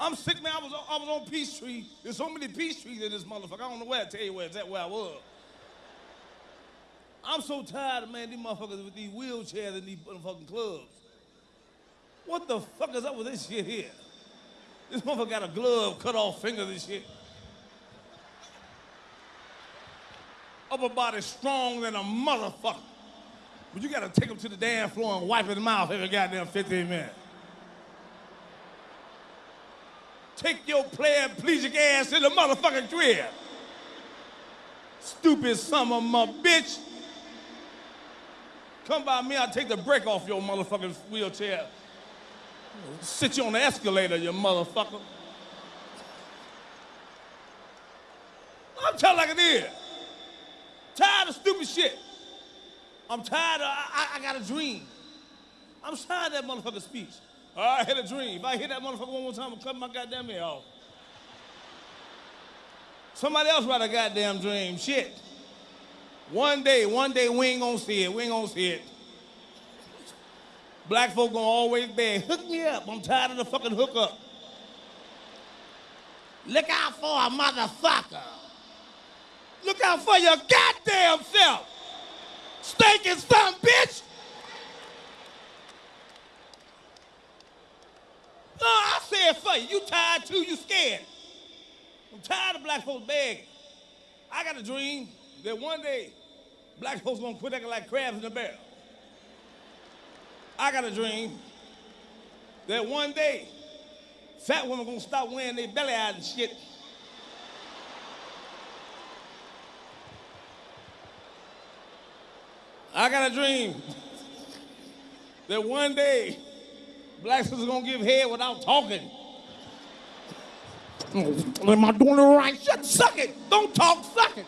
I'm sick, man. I was, I was on Peachtree. There's so many Peachtrees in this motherfucker. I don't know where to tell you where, exactly where I was. I'm so tired, of, man, these motherfuckers with these wheelchairs in these motherfucking clubs. What the fuck is up with this shit here? This motherfucker got a glove, cut off fingers and shit. Upper body strong than a motherfucker. But you gotta take him to the damn floor and wipe his mouth every goddamn 15 minutes. Take your paraplegic ass in the motherfucking crib. Stupid son of a bitch. Come by me, I'll take the brake off your motherfucking wheelchair. Sit you on the escalator, you motherfucker. I'm telling like it is. Tired of stupid shit. I'm tired of, I, I, got a dream. I'm tired of that motherfucker speech. I had a dream. If I hit that motherfucker one more time, I'm cutting my goddamn ear off. Somebody else write a goddamn dream. Shit. One day, one day we ain't gonna see it. We ain't gonna see it. Black folk gonna always beg, hook me up. I'm tired of the fucking hookup. Look out for a motherfucker. Look out for your goddamn self. Stinking son, bitch. Said for you. You tired too, you scared. I'm tired of black folks begging. I got a dream that one day black folks gonna quit acting like crabs in a barrel. I got a dream that one day fat women gonna stop wearing their belly out and shit. I got a dream that one day blacks is gonna give head without talking. I doing it right? Shut, suck it. Don't talk, suck it.